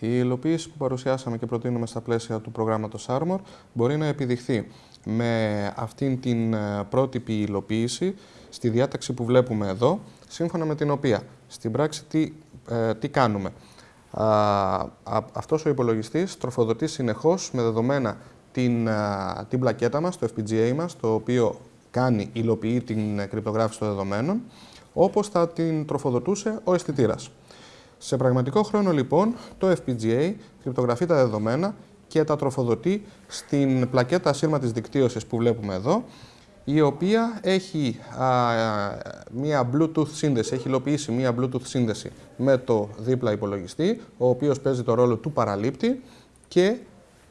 Η υλοποίηση που παρουσιάσαμε και προτείνουμε στα πλαίσια του προγράμματος Armor μπορεί να επιδειχθεί με αυτήν την ε, πρότυπη υλοποίηση στη διάταξη που βλέπουμε εδώ, σύμφωνα με την οποία στην πράξη τι, ε, τι κάνουμε. Α, αυτός ο υπολογιστής τροφοδοτεί συνεχώς με δεδομένα την, την πλακέτα μας, το FPGA μας, το οποίο κάνει, υλοποιεί την κρυπτογράφηση των δεδομένων, όπως θα την τροφοδοτούσε ο αισθητήρας. Σε πραγματικό χρόνο λοιπόν το FPGA κρυπτογραφεί τα δεδομένα και τα τροφοδοτεί στην πλακέτα ασύρματης δικτύωσης που βλέπουμε εδώ, η οποία έχει μία Bluetooth σύνδεση, έχει υλοποιήσει μία Bluetooth σύνδεση με το δίπλα υπολογιστή, ο οποίος παίζει το ρόλο του παραλήπτη και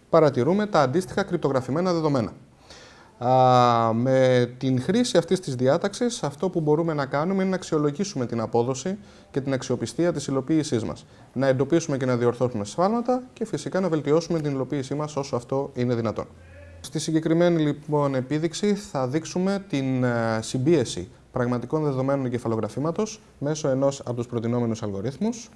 παρατηρούμε τα αντίστοιχα κρυπτογραφημένα δεδομένα. Α, με την χρήση αυτής της διάταξης, αυτό που μπορούμε να κάνουμε είναι να αξιολογήσουμε την απόδοση και την αξιοπιστία της υλοποίησής μας. Να εντοπίσουμε και να διορθώσουμε σφάλματα και φυσικά να βελτιώσουμε την υλοποίησή μας όσο αυτό είναι δυνατόν. Στη συγκεκριμένη λοιπόν επίδειξη θα δείξουμε την ε, συμπίεση πραγματικών δεδομένων εγκεφαλογραφήματος μέσω ενός από τους προτινόμενους αλγορίθμους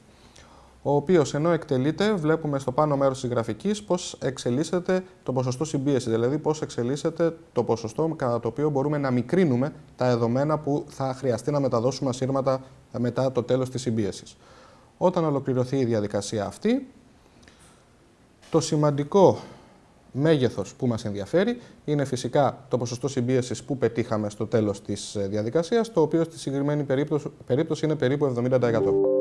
ο οποίος ενώ εκτελείται, βλέπουμε στο πάνω μέρος της γραφικής πώς εξελίσσεται το ποσοστό συμπίεσης, δηλαδή πώς εξελίσσεται το ποσοστό κατά το οποίο μπορούμε να μικρύνουμε τα δεδομένα που θα χρειαστεί να μεταδώσουμε ασύρματα μετά το τέλος της συμπίεσης. Όταν ολοκληρωθεί η διαδικασία αυτή, το σημαντικό μέγεθος που μας ενδιαφέρει είναι φυσικά το ποσοστό συμπίεσης που πετύχαμε στο τέλος της διαδικασίας, το οποίο στη συγκεκριμένη περίπτωση είναι περίπου 70%.